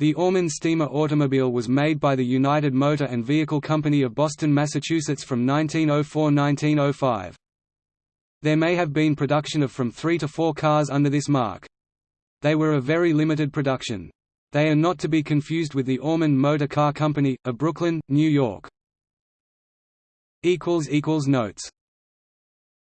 The Orman steamer automobile was made by the United Motor and Vehicle Company of Boston, Massachusetts from 1904–1905. There may have been production of from three to four cars under this mark. They were a very limited production. They are not to be confused with the Orman Motor Car Company, of Brooklyn, New York. Notes